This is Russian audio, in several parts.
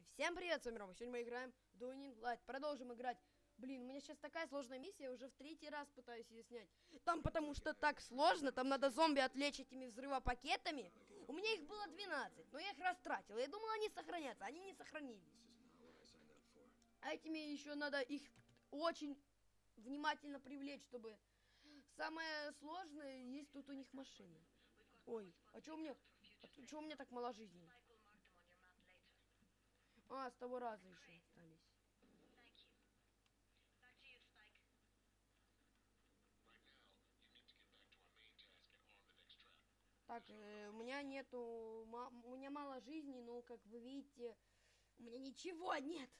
Всем привет, с вами Рома. Сегодня мы играем Doing Light. Продолжим играть. Блин, у меня сейчас такая сложная миссия, я уже в третий раз пытаюсь ее снять. Там потому что так сложно, там надо зомби отвлечь этими взрывопакетами. У меня их было 12, но я их растратил. Я думал, они сохранятся, они не сохранились. А этими еще надо их очень внимательно привлечь, чтобы... Самое сложное, есть тут у них машины. Ой, а что у меня... А что у меня так мало жизни? А, с того раза еще остались. Так, э, у меня нету, у меня мало жизни, но, как вы видите, у меня ничего нет.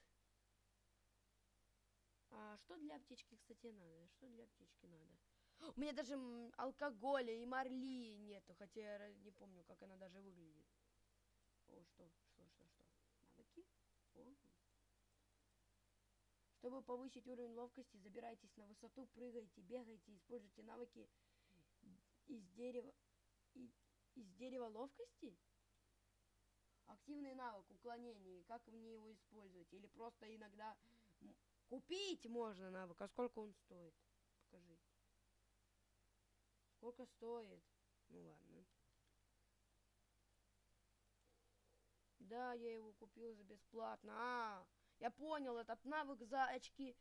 А что для аптечки, кстати, надо? Что для аптечки надо? У меня даже алкоголя и марли нету, хотя я не помню, как она даже выглядит. О, что? Навыки? О. Чтобы повысить уровень ловкости, забирайтесь на высоту, прыгайте, бегайте, используйте навыки из дерева из дерева ловкости? Активный навык уклонения. Как мне его использовать? Или просто иногда купить можно навык. А сколько он стоит? Покажи. Сколько стоит? Ну ладно. Да, я его купил за бесплатно. А, я понял, этот навык за очки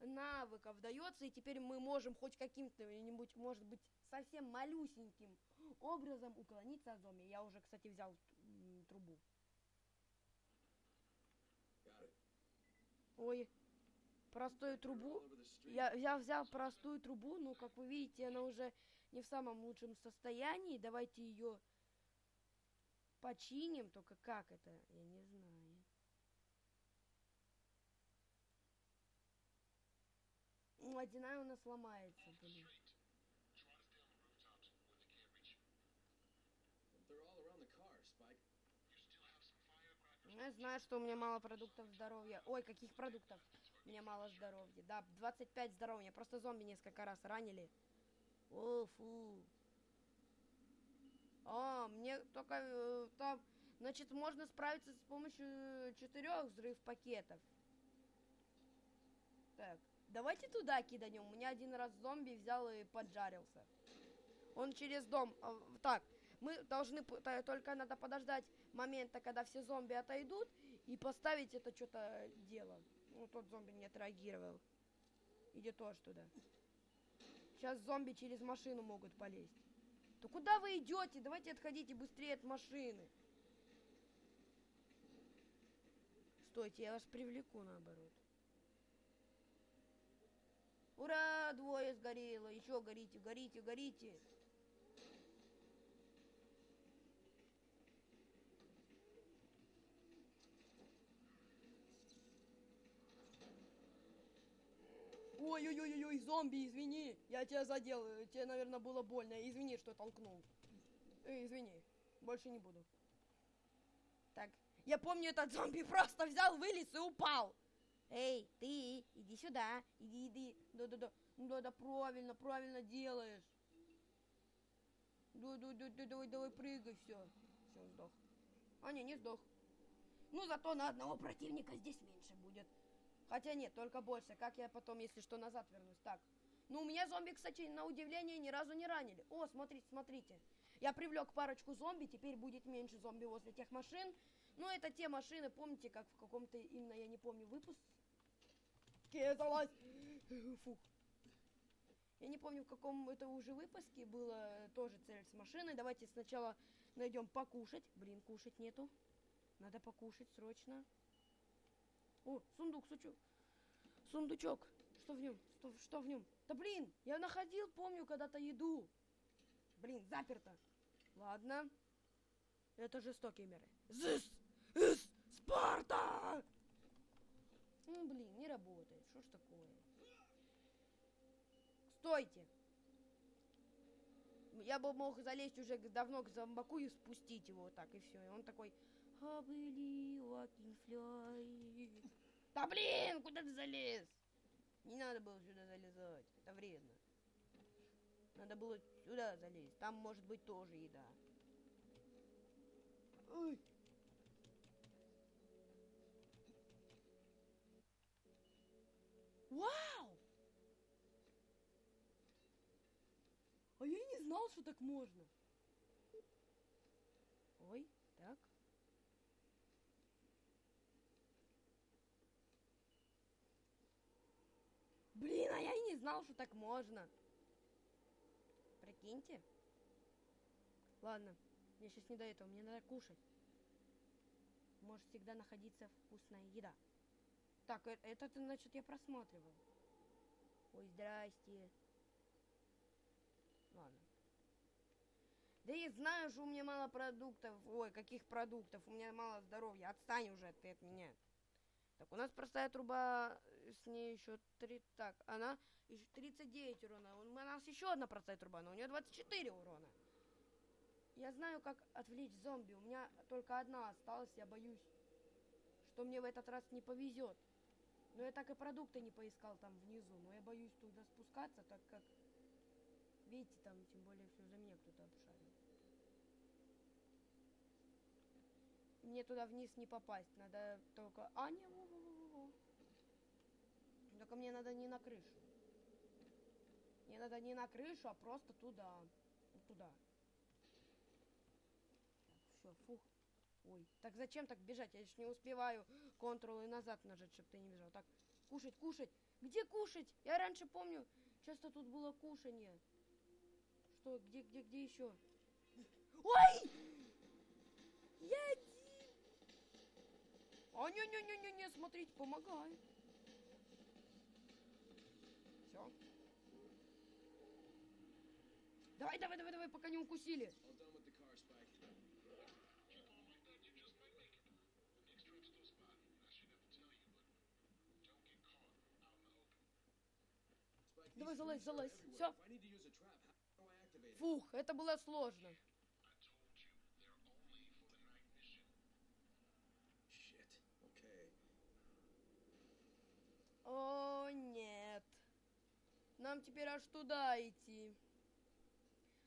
навыков дается, и теперь мы можем хоть каким-то, нибудь может быть, совсем малюсеньким образом уклониться от зомби. Я уже, кстати, взял трубу. Ой, простую трубу. Я, я взял простую трубу, но, как вы видите, она уже не в самом лучшем состоянии. Давайте ее починим, только как это, я не знаю. Водяная у нас ломается, блин. Я знаю, что у меня мало продуктов здоровья. Ой, каких продуктов? У меня мало здоровья. Да, 25 здоровья. Просто зомби несколько раз ранили. О, фу. А, мне только э, там... Значит, можно справиться с помощью четырех взрыв пакетов. Так, давайте туда киданем. У меня один раз зомби взял и поджарился. Он через дом... А, так, мы должны, только надо подождать момента, когда все зомби отойдут, и поставить это что-то дело. Ну, тот зомби не отреагировал. Иди тоже туда. Сейчас зомби через машину могут полезть. То куда вы идете? Давайте отходите быстрее от машины. Стойте, я вас привлеку наоборот. Двое сгорело. Еще горите, горите, горите. Ой-ой-ой-ой, зомби, извини. Я тебя задел. Тебе, наверное, было больно. Извини, что толкнул. Э, извини. Больше не буду. Так. Я помню, этот зомби просто взял, вылез и упал. Эй, ты, иди сюда. Иди, иди. Да-да-да. Да-да, правильно, правильно делаешь. Давай, давай, давай, давай, давай, прыгай, все. Все, сдох. А, не, не сдох. Ну, зато на одного противника здесь меньше будет. Хотя нет, только больше. Как я потом, если что, назад вернусь? Так. Ну, у меня зомби, кстати, на удивление, ни разу не ранили. О, смотрите, смотрите. Я привлек парочку зомби, теперь будет меньше зомби возле тех машин. Ну, это те машины, помните, как в каком-то, именно, я не помню, выпуск... Залазь! Фух. Я не помню, в каком это уже выпуске было тоже цель с машиной. Давайте сначала найдем покушать. Блин, кушать нету. Надо покушать срочно. О, сундук, сучу. Сундучок. Что в нем? Что, что в нем? Да блин, я находил, помню, когда-то еду. Блин, заперто. Ладно. Это жестокие меры. Зыс! Ис! Спарта! Ну, блин, не работает. Что ж такое? Стойте! Я бы мог залезть уже давно к зомбаку и спустить его так, и все. И он такой, can fly. Да блин, куда ты залез? Не надо было сюда залезать, это вредно. Надо было сюда залезть, там может быть тоже еда. Ой. Знал, что так можно. Ой, так. Блин, а я и не знал, что так можно. Прикиньте. Ладно, мне сейчас не до этого, мне надо кушать. Может всегда находиться вкусная еда. Так, э- это, значит, я просматривал. Ой, здрасте. Ладно. Да я знаю, что у меня мало продуктов. Ой, каких продуктов? У меня мало здоровья. Отстань уже ты от меня. Так, у нас простая труба, э, с ней еще три... Так, она еще 39 урона. У нас еще одна простая труба, но у нее 24 урона. Я знаю, как отвлечь зомби. У меня только одна осталась, я боюсь, что мне в этот раз не повезет. Но я так и продукты не поискал там внизу. Но я боюсь туда спускаться, так как... Видите, там тем более все за меня кто-то обшарил. Мне туда вниз не попасть. Надо только... А, не, во, во, во, во. Только мне надо не на крышу. Мне надо не на крышу, а просто туда. Туда. Все, фух. Ой, так зачем так бежать? Я же не успеваю контрол и назад нажать, чтобы ты не бежал. Так, кушать, кушать. Где кушать? Я раньше помню, часто тут было кушание. Что, где, где, где еще? Ой! А, не-не-не-не-не, смотрите, помогай. Все. Давай, давай, давай, давай, пока не укусили. Давай, залазь, залазь. it? Фух, это было сложно. Shit. Okay. О, нет. Нам теперь аж туда идти.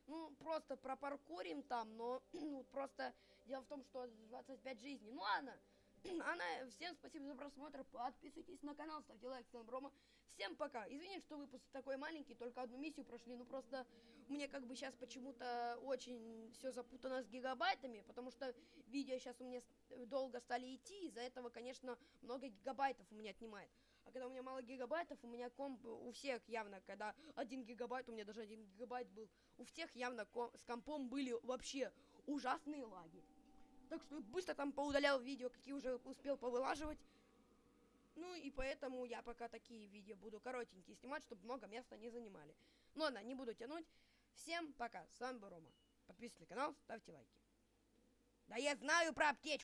Ну, просто пропаркурим там, но ну, просто дело в том, что 25 жизней. Ну ладно. Она, всем спасибо за просмотр. Подписывайтесь на канал, ставьте лайк, вами Брома. Всем пока. Извините, что выпуск такой маленький, только одну миссию прошли. Ну просто мне как бы сейчас почему-то очень все запутано с гигабайтами, потому что видео сейчас у меня долго стали идти, из-за этого, конечно, много гигабайтов у меня отнимает. А когда у меня мало гигабайтов, у меня комп у всех явно, когда один гигабайт, у меня даже один гигабайт был, у всех явно ко- с компом были вообще ужасные лаги. Так что быстро там поудалял видео, какие уже успел повылаживать. Ну и поэтому я пока такие видео буду коротенькие снимать, чтобы много места не занимали. Ну ладно, не буду тянуть. Всем пока, с вами был Рома. Подписывайтесь на канал, ставьте лайки. Да я знаю про аптечку.